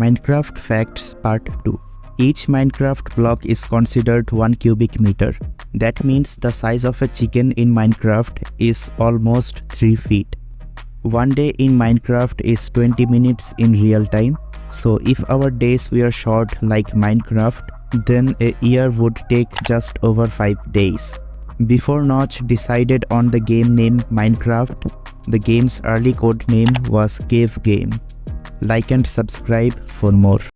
Minecraft Facts Part 2 Each Minecraft block is considered 1 cubic meter. That means the size of a chicken in Minecraft is almost 3 feet. One day in Minecraft is 20 minutes in real time. So if our days were short like Minecraft, then a year would take just over 5 days. Before Notch decided on the game name Minecraft, the game's early code name was Cave Game. Like and subscribe for more.